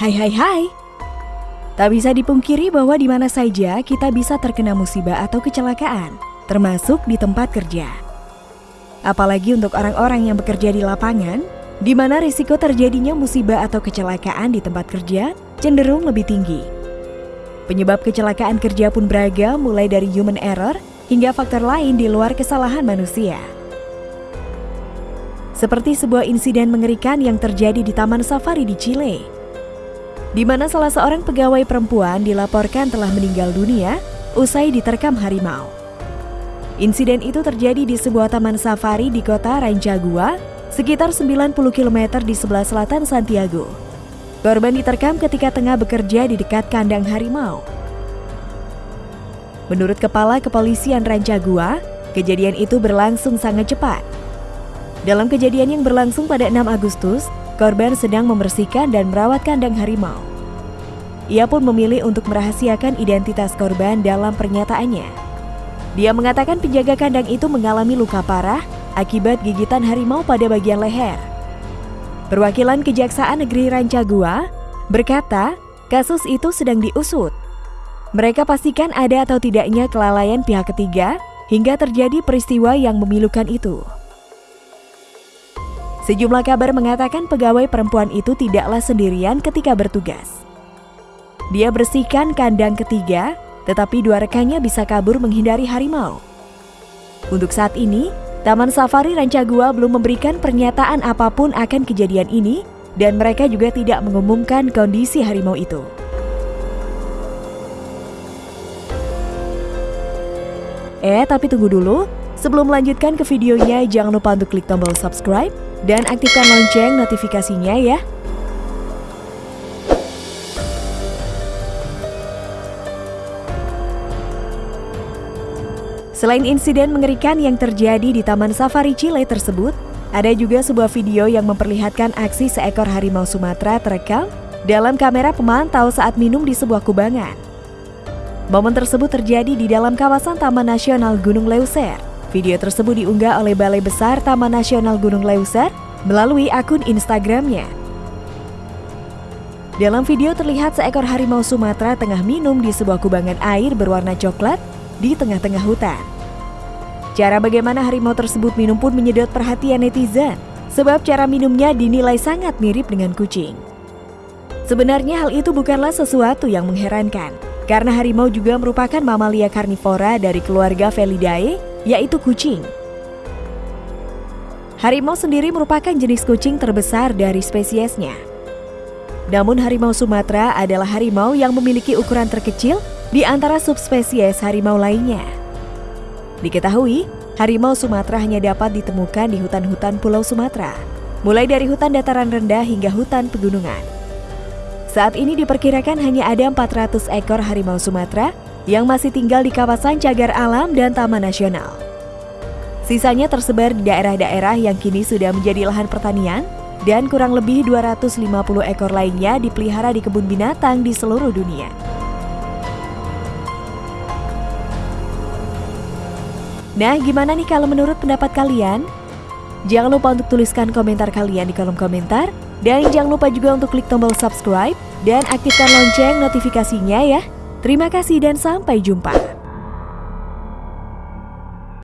Hai hai hai. Tak bisa dipungkiri bahwa di mana saja kita bisa terkena musibah atau kecelakaan, termasuk di tempat kerja. Apalagi untuk orang-orang yang bekerja di lapangan, di mana risiko terjadinya musibah atau kecelakaan di tempat kerja cenderung lebih tinggi. Penyebab kecelakaan kerja pun beragam mulai dari human error hingga faktor lain di luar kesalahan manusia. Seperti sebuah insiden mengerikan yang terjadi di Taman Safari di Chile di mana salah seorang pegawai perempuan dilaporkan telah meninggal dunia usai diterkam harimau. Insiden itu terjadi di sebuah taman safari di kota Rancagua, sekitar 90 km di sebelah selatan Santiago. Korban diterkam ketika tengah bekerja di dekat kandang harimau. Menurut Kepala Kepolisian Rancagua, kejadian itu berlangsung sangat cepat. Dalam kejadian yang berlangsung pada 6 Agustus, Korban sedang membersihkan dan merawat kandang harimau. Ia pun memilih untuk merahasiakan identitas korban dalam pernyataannya. Dia mengatakan penjaga kandang itu mengalami luka parah akibat gigitan harimau pada bagian leher. Perwakilan Kejaksaan Negeri Rancagua berkata, kasus itu sedang diusut. Mereka pastikan ada atau tidaknya kelalaian pihak ketiga hingga terjadi peristiwa yang memilukan itu. Sejumlah kabar mengatakan pegawai perempuan itu tidaklah sendirian ketika bertugas. Dia bersihkan kandang ketiga, tetapi dua rekannya bisa kabur menghindari harimau. Untuk saat ini, Taman Safari Rancagua belum memberikan pernyataan apa pun akan kejadian ini dan mereka juga tidak mengumumkan kondisi harimau itu. Eh, tapi tunggu dulu. Sebelum melanjutkan ke videonya, jangan lupa untuk klik tombol subscribe dan aktifkan lonceng notifikasinya ya. Selain insiden mengerikan yang terjadi di Taman Safari Chile tersebut, ada juga sebuah video yang memperlihatkan aksi seekor harimau Sumatera terekam dalam kamera pemantau saat minum di sebuah kubangan. Momen tersebut terjadi di dalam kawasan Taman Nasional Gunung Leuser. Video tersebut diunggah oleh Balai Besar Taman Nasional Gunung Leuser melalui akun Instagramnya. Dalam video terlihat seekor harimau Sumatera tengah minum di sebuah kubangan air berwarna coklat di tengah-tengah hutan. Cara bagaimana harimau tersebut minum pun menyedot perhatian netizen, sebab cara minumnya dinilai sangat mirip dengan kucing. Sebenarnya hal itu bukanlah sesuatu yang mengherankan, karena harimau juga merupakan mamalia karnivora dari keluarga Felidae yaitu kucing. Harimau sendiri merupakan jenis kucing terbesar dari spesiesnya. Namun harimau Sumatera adalah harimau yang memiliki ukuran terkecil di antara subspesies harimau lainnya. Diketahui, harimau Sumatera hanya dapat ditemukan di hutan-hutan Pulau Sumatera, mulai dari hutan dataran rendah hingga hutan pegunungan. Saat ini diperkirakan hanya ada 400 ekor harimau Sumatera yang masih tinggal di kawasan cagar alam dan taman nasional. Sisanya tersebar di daerah-daerah yang kini sudah menjadi lahan pertanian dan kurang lebih 250 ekor lainnya dipelihara di kebun binatang di seluruh dunia. Nah, gimana nih kalau menurut pendapat kalian? Jangan lupa untuk tuliskan komentar kalian di kolom komentar. Dan jangan lupa juga untuk klik tombol subscribe dan aktifkan lonceng notifikasinya ya. Terima kasih dan sampai jumpa.